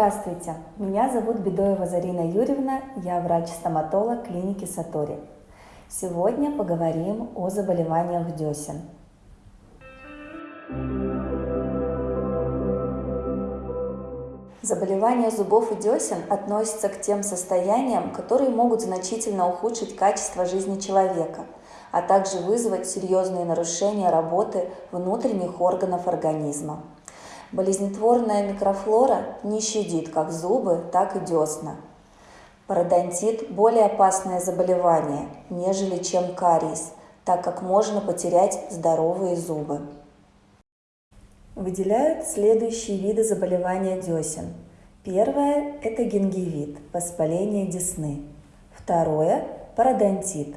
Здравствуйте, меня зовут Бедоева Зарина Юрьевна, я врач-стоматолог клиники Сатори. Сегодня поговорим о заболеваниях десен. Заболевания зубов и десен относятся к тем состояниям, которые могут значительно ухудшить качество жизни человека, а также вызвать серьезные нарушения работы внутренних органов организма. Болезнетворная микрофлора не щадит как зубы, так и десна. Пародонтит – более опасное заболевание, нежели чем кариес, так как можно потерять здоровые зубы. Выделяют следующие виды заболевания десен. Первое – это гингивит, воспаление десны. Второе – пародонтит.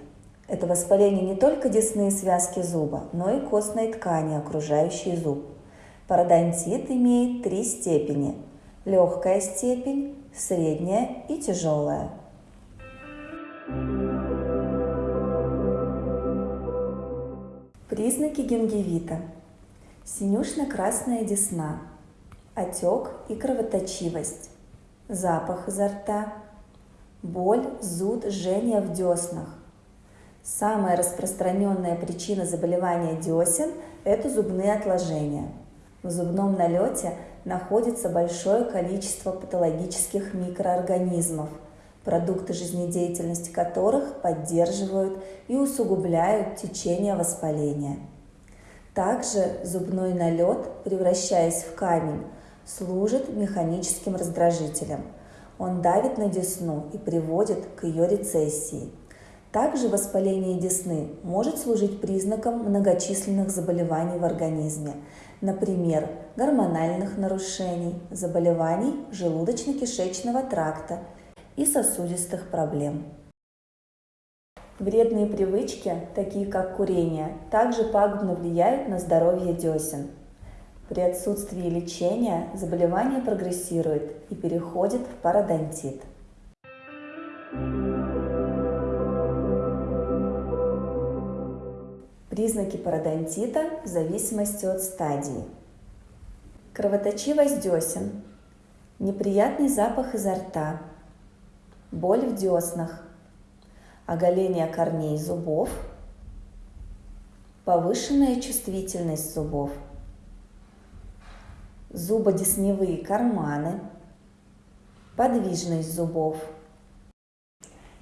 Это воспаление не только десны и связки зуба, но и костной ткани, окружающей зуб. Пародонтит имеет три степени – легкая степень, средняя и тяжелая. Признаки гингивита. Синюшно-красная десна, отек и кровоточивость, запах изо рта, боль, зуд, жжение в деснах. Самая распространенная причина заболевания десен – это зубные отложения. В зубном налете находится большое количество патологических микроорганизмов, продукты жизнедеятельности которых поддерживают и усугубляют течение воспаления. Также зубной налет, превращаясь в камень, служит механическим раздражителем. Он давит на десну и приводит к ее рецессии. Также воспаление десны может служить признаком многочисленных заболеваний в организме, например, гормональных нарушений, заболеваний желудочно-кишечного тракта и сосудистых проблем. Вредные привычки, такие как курение, также пагубно влияют на здоровье десен. При отсутствии лечения заболевание прогрессирует и переходит в пародонтит. Признаки пародонтита в зависимости от стадии. Кровоточивость десен, неприятный запах изо рта, боль в деснах, оголение корней зубов, повышенная чувствительность зубов, зубодесневые карманы, подвижность зубов.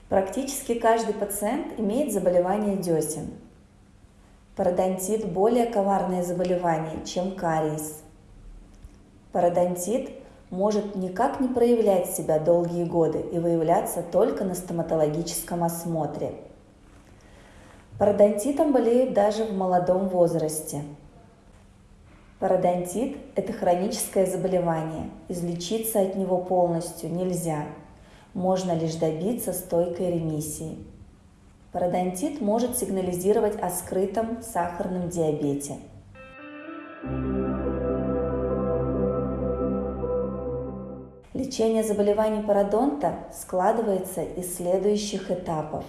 Практически каждый пациент имеет заболевание десен. Пародонтит – более коварное заболевание, чем кариес. Пародонтит может никак не проявлять себя долгие годы и выявляться только на стоматологическом осмотре. Пародонтитом болеют даже в молодом возрасте. Пародонтит – это хроническое заболевание. Излечиться от него полностью нельзя. Можно лишь добиться стойкой ремиссии. Пародонтит может сигнализировать о скрытом сахарном диабете – Лечение заболеваний пародонта складывается из следующих этапов.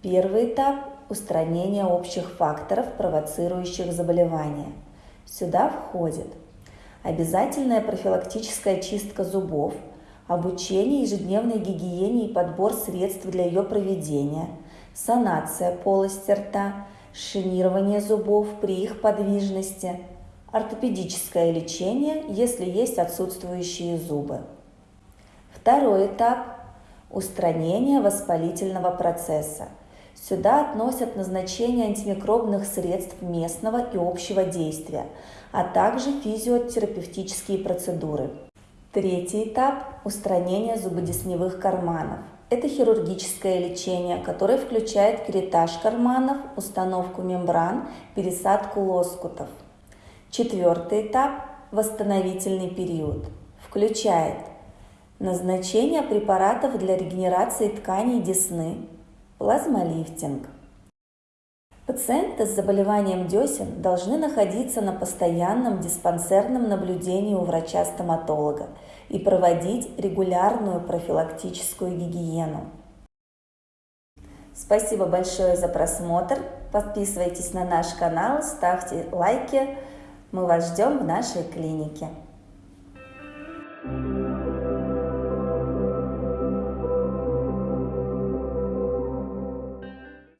Первый этап – устранение общих факторов, провоцирующих заболевание. Сюда входит обязательная профилактическая чистка зубов, обучение ежедневной гигиене и подбор средств для ее проведения, санация полости рта, шинирование зубов при их подвижности – ортопедическое лечение, если есть отсутствующие зубы. Второй этап – устранение воспалительного процесса. Сюда относят назначение антимикробных средств местного и общего действия, а также физиотерапевтические процедуры. Третий этап – устранение зубодесневых карманов. Это хирургическое лечение, которое включает керетаж карманов, установку мембран, пересадку лоскутов – Четвертый этап – восстановительный период. Включает назначение препаратов для регенерации тканей десны, плазмолифтинг. Пациенты с заболеванием десен должны находиться на постоянном диспансерном наблюдении у врача-стоматолога и проводить регулярную профилактическую гигиену. Спасибо большое за просмотр. Подписывайтесь на наш канал, ставьте лайки. Мы вас ждем в нашей клинике.